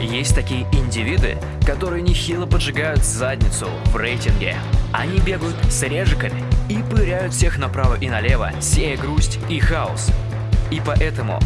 Есть такие индивиды, которые нехило поджигают задницу в рейтинге. Они бегают с режиками и пыряют всех направо и налево, сея грусть и хаос. И поэтому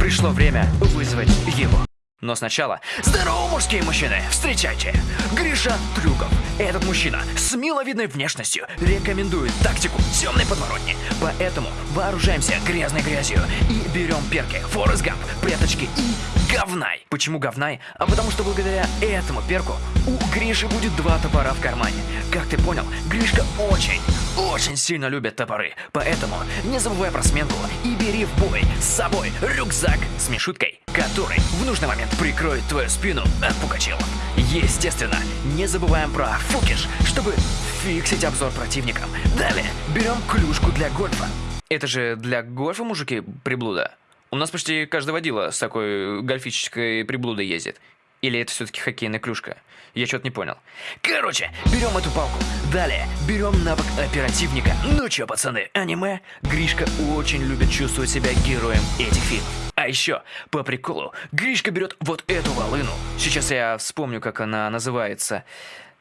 пришло время вызвать его. Но сначала, здорово, мужские мужчины, встречайте, Гриша Трюков. Этот мужчина с миловидной внешностью рекомендует тактику темной подворотни. Поэтому вооружаемся грязной грязью и берем перки, Форест Гамп, пряточки и говнай. Почему говнай? А потому что благодаря этому перку у Гриши будет два топора в кармане. Как ты понял, Гришка очень, очень сильно любит топоры. Поэтому не забывай про сменку и бери в бой с собой рюкзак с мишуткой, который в нужный момент прикроет твою спину от пукачелов. Естественно, не забываем про фукиш, чтобы фиксить обзор противникам. Далее берем клюшку для гольфа. Это же для гольфа, мужики, приблуда? У нас почти каждый водила с такой гольфической приблудой ездит. Или это все-таки хоккейная клюшка? Я что-то не понял. Короче, берем эту палку. Далее, берем навык оперативника. Ну чё, пацаны, аниме? Гришка очень любит чувствовать себя героем этих фильмов. А еще, по приколу, Гришка берет вот эту волыну. Сейчас я вспомню, как она называется.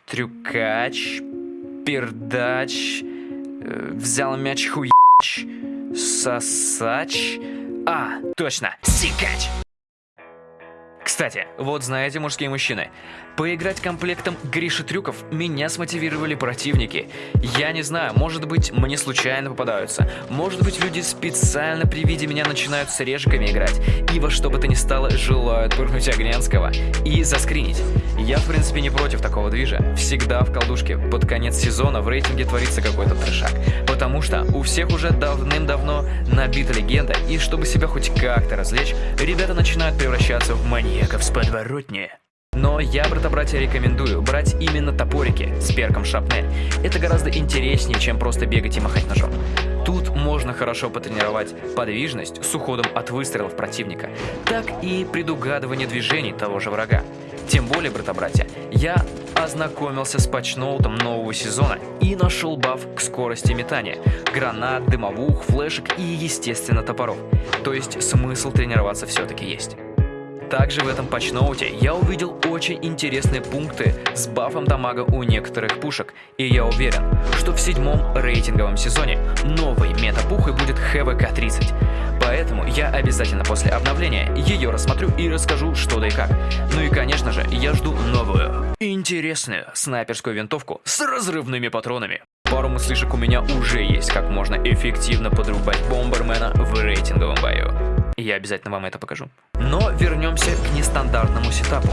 Трюкач, пердач, э, взял мяч хуяч, сосач... А, точно, сикач! Кстати, вот знаете, мужские мужчины, поиграть комплектом Гриши Трюков меня смотивировали противники. Я не знаю, может быть, мне случайно попадаются. Может быть, люди специально при виде меня начинают с режиками играть. И во что бы то ни стало, желают пырнуть Огненского. И заскринить. Я, в принципе, не против такого движа. Всегда в колдушке под конец сезона в рейтинге творится какой-то трешак. Потому что у всех уже давным-давно набита легенда, и чтобы себя хоть как-то развлечь, ребята начинают превращаться в маньяков с подворотни. Но я, брата-братья, рекомендую брать именно топорики с перком шапнель. Это гораздо интереснее, чем просто бегать и махать ножом. Тут можно хорошо потренировать подвижность с уходом от выстрелов противника, так и предугадывание движений того же врага. Тем более, брата-братья, я ознакомился с патчноутом нового сезона и нашел баф к скорости метания, гранат, дымовух, флешек и, естественно, топоров. То есть смысл тренироваться все-таки есть. Также в этом патчноуте я увидел очень интересные пункты с бафом дамага у некоторых пушек, и я уверен, что в седьмом рейтинговом сезоне новой метапухой будет ХВК-30. Поэтому я обязательно после обновления ее рассмотрю и расскажу что да и как. Ну и конечно же, я жду новую, интересную снайперскую винтовку с разрывными патронами. Пару мыслишек у меня уже есть, как можно эффективно подрубать бомбермена в рейтинговом бою. Я обязательно вам это покажу. Но вернемся к нестандартному сетапу,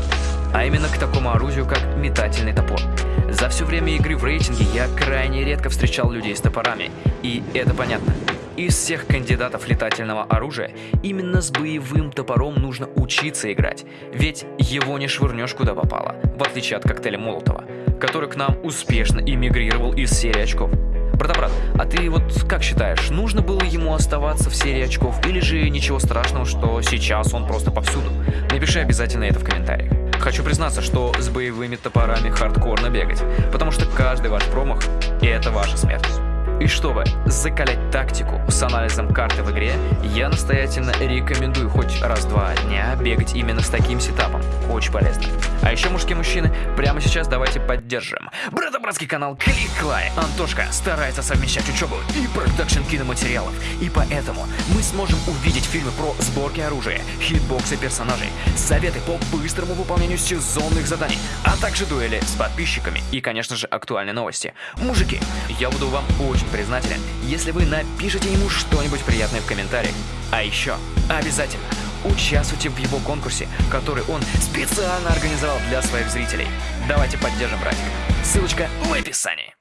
а именно к такому оружию, как метательный топор. За все время игры в рейтинге я крайне редко встречал людей с топорами, и это понятно. Из всех кандидатов летательного оружия именно с боевым топором нужно учиться играть, ведь его не швырнешь куда попало, в отличие от коктейля Молотова, который к нам успешно эмигрировал из серии очков. Брата-брат, а ты вот как считаешь, нужно было ему оставаться в серии очков или же ничего страшного, что сейчас он просто повсюду? Напиши обязательно это в комментариях. Хочу признаться, что с боевыми топорами хардкорно бегать, потому что каждый ваш промах – это ваша смерть. И чтобы закалять тактику с анализом карты в игре, я настоятельно рекомендую хоть раз-два дня бегать именно с таким сетапом. Очень полезно. А еще, мужские мужчины, прямо сейчас давайте поддержим. Брата-братский канал Клик Клай. Антошка старается совмещать учебу и продакшн киноматериалов. И поэтому мы сможем увидеть фильмы про сборки оружия, хитбоксы персонажей, советы по быстрому выполнению сезонных заданий, а также дуэли с подписчиками и, конечно же, актуальные новости. Мужики, я буду вам очень признателен, если вы напишите ему что-нибудь приятное в комментариях. А еще обязательно участвуйте в его конкурсе, который он специально организовал для своих зрителей. Давайте поддержим братика. Ссылочка в описании.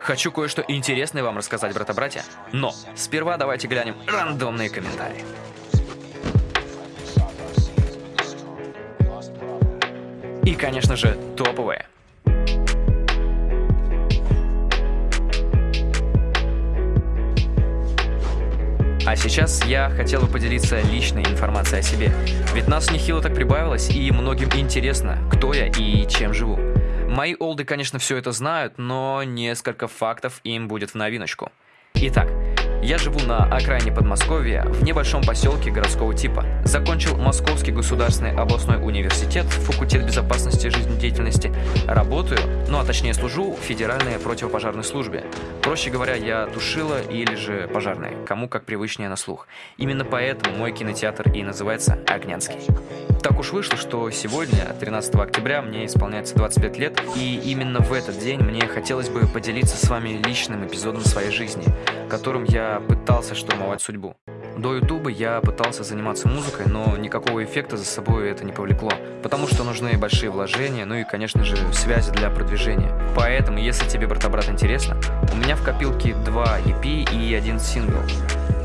Хочу кое-что интересное вам рассказать, брата-братья, но сперва давайте глянем рандомные комментарии. И, конечно же, топовые. Сейчас я хотел бы поделиться личной информацией о себе. Ведь нас нехило так прибавилось, и многим интересно, кто я и чем живу. Мои олды, конечно, все это знают, но несколько фактов им будет в новиночку. Итак, Я живу на окраине Подмосковья, в небольшом поселке городского типа. Закончил Московский государственный областной университет, факультет безопасности жизнедеятельности. Работаю, ну а точнее служу в Федеральной противопожарной службе. Проще говоря, я тушила или же пожарная, кому как привычнее на слух. Именно поэтому мой кинотеатр и называется Огнянский. Так уж вышло, что сегодня, 13 октября, мне исполняется 25 лет, и именно в этот день мне хотелось бы поделиться с вами личным эпизодом своей жизни, которым я пытался штурмовать судьбу. До ютуба я пытался заниматься музыкой, но никакого эффекта за собой это не повлекло, потому что нужны большие вложения, ну и, конечно же, связи для продвижения. Поэтому, если тебе, брата-брат, интересно, у меня в копилке два EP и один сингл.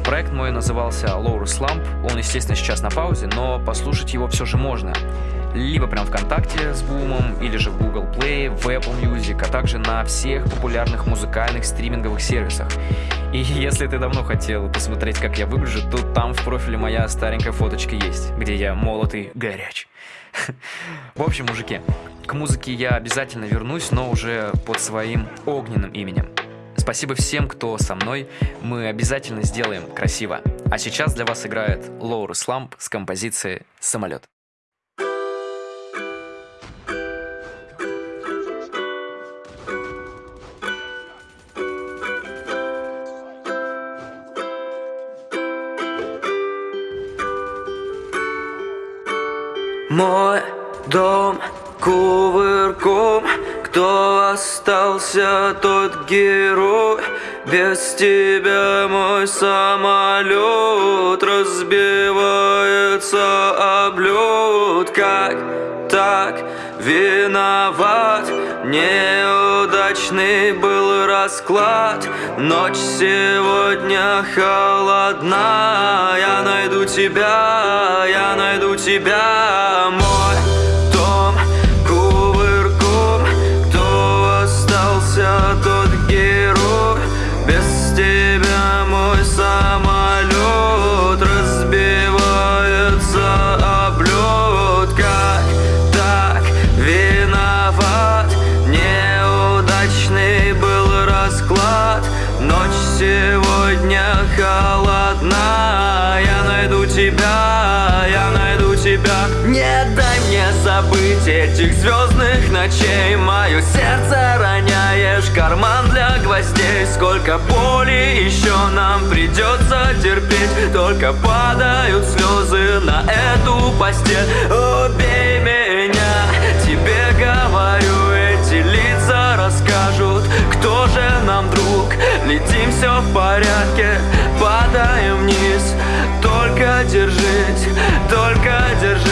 Проект мой назывался Lower Slump, он, естественно, сейчас на паузе, но послушать его все же можно. Либо прям ВКонтакте с Бумом, или же в Google Play, в Apple Music, а также на всех популярных музыкальных стриминговых сервисах. И если ты давно хотел посмотреть, как я выгляжу, то там в профиле моя старенькая фоточка есть, где я молотый горяч. В общем, мужики, к музыке я обязательно вернусь, но уже под своим огненным именем. Спасибо всем, кто со мной. Мы обязательно сделаем красиво. А сейчас для вас играет Лоуру Сламп с композицией «Самолет». Мой дом кувырком. Кто остался, тот герой. Без тебя мой самолет Разбивается об лед. Как так виноват. Неудачный был расклад. Ночь сегодня холодна Я найду тебя, я найду тебя Мой этих звездных ночей. Мое сердце роняешь, карман для гвоздей. Сколько боли еще нам придется терпеть. Только падают слезы на эту постель. Убей Летим все в порядке, падаем вниз. Только держись, только держись